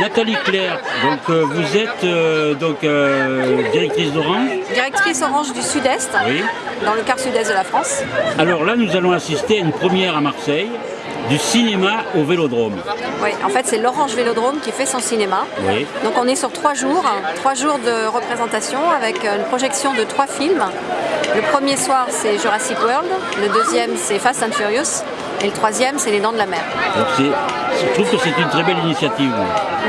Nathalie Claire, donc euh, vous êtes euh, donc euh, directrice d'Orange. Directrice Orange du Sud-Est, Oui. dans le quart sud-est de la France. Alors là, nous allons assister à une première à Marseille du cinéma au Vélodrome. Oui, en fait, c'est l'Orange Vélodrome qui fait son cinéma. Oui. Donc on est sur trois jours, trois jours de représentation avec une projection de trois films. Le premier soir, c'est Jurassic World. Le deuxième, c'est Fast and Furious. Et le troisième, c'est Les Dents de la Mer. Donc je trouve que c'est une très belle initiative.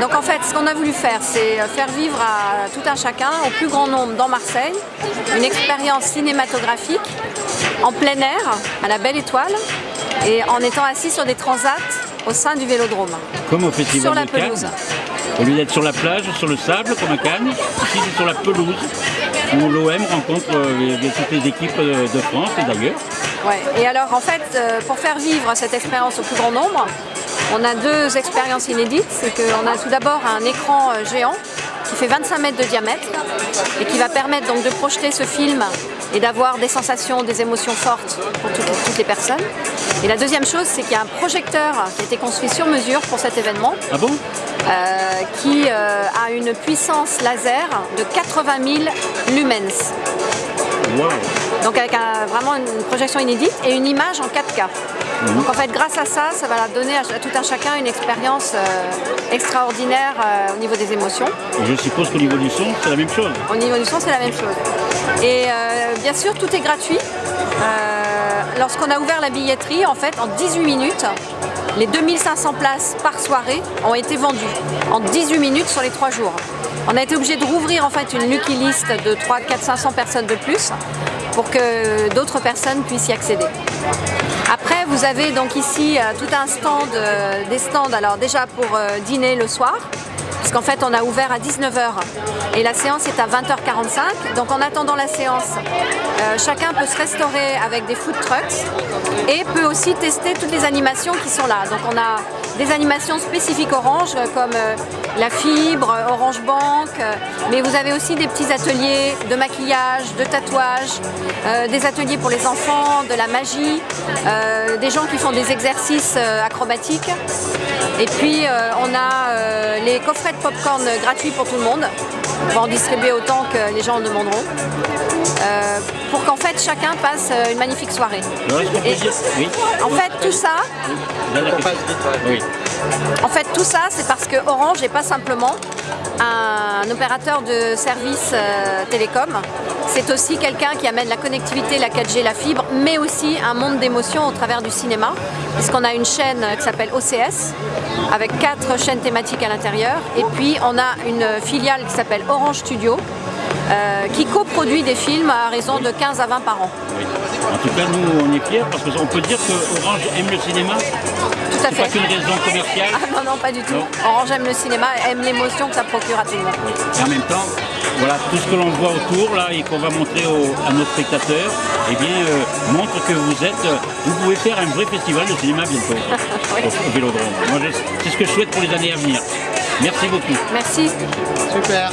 Donc en fait, ce qu'on a voulu faire, c'est faire vivre à tout un chacun, au plus grand nombre dans Marseille, une expérience cinématographique en plein air, à la Belle Étoile, et en étant assis sur des transats au sein du Vélodrome. Comme au Festival Sur la de Cannes. pelouse. Au lieu d'être sur la plage, sur le sable, comme à Cannes, ici c'est sur la pelouse, où l'OM rencontre euh, les- toutes équipes euh, de France et d'ailleurs. Ouais. Et alors en fait, euh, pour faire vivre cette expérience au plus grand nombre, on a deux expériences inédites. C'est qu'on a tout d'abord un écran euh, géant qui fait 25 mètres de diamètre et qui va permettre donc de projeter ce film et d'avoir des sensations, des émotions fortes pour toutes, toutes les personnes. Et la deuxième chose, c'est qu'il y a un projecteur qui a été construit sur mesure pour cet événement, Ah bon? euh, qui euh, a une puissance laser de 80 000 lumens. Wow. Donc avec un- vraiment une projection inédite et une image en 4K. Donc en fait grâce à ça, ça va donner à, à tout un chacun une expérience euh, extraordinaire euh, au niveau des émotions. Et je suppose qu'au niveau du son, c'est la même chose. Au niveau du son, c'est la même chose. Et euh, bien sûr, tout est gratuit. Lorsqu'on a ouvert la billetterie, en fait, en 18 minutes, les 2500 places par soirée ont été vendues. En 18 minutes sur les 3 jours. On a été obligé de rouvrir en fait une lucky list de 3, 4, 500 personnes de plus pour que d'autres personnes puissent y accéder. Après, vous avez donc ici euh, tout un stand, euh, des stands, alors déjà pour euh, dîner le soir, parce qu'en fait on a ouvert à 19h et la séance est à 20h45. Donc en attendant la séance, chacun peut se restaurer avec des food trucks et peut aussi tester toutes les animations qui sont là. Des animations spécifiques Orange euh, comme euh, la fibre, euh, Orange Bank, mais vous avez aussi des petits ateliers de maquillage, de tatouage, euh, des ateliers pour les enfants, de la magie, euh, des gens qui font des exercices euh, acrobatiques. Et puis on a les coffrets de popcorn gratuits pour tout le monde. On va en distribuer autant que les gens en demanderont. Euh, pour qu'en fait chacun passe une magnifique soirée. Et- Oui. En fait tout ça. Oui. En fait, tout ça, c'est parce que Orange n'est pas simplement un opérateur de services euh, télécom. C'est aussi quelqu'un qui amène la connectivité, la 4G, la fibre, mais aussi un monde d'émotions au travers du cinéma. Puisqu'on a une chaîne qui s'appelle OCS, avec quatre chaînes thématiques à l'intérieur. Et puis, on a une filiale qui s'appelle Orange Studio, euh, qui coproduit des films à raison de 15 à 20 par an. En tout cas, nous, on est fiers parce qu'on peut dire que Orange aime le cinéma. À C'est pas fait. qu'une raison commerciale. Ah non, non, pas du tout. Non. Orange aime le cinéma, aime l'émotion que ça procure à tout le monde. Et en même temps, voilà, tout ce que l'on voit autour là et qu'on va montrer au- à nos spectateurs, eh bien, euh, montre que vous êtes, euh, vous pouvez faire un vrai festival de cinéma bientôt au, au Vélodrome. C'est ce que je souhaite pour les années à venir. Merci beaucoup. Merci. Super.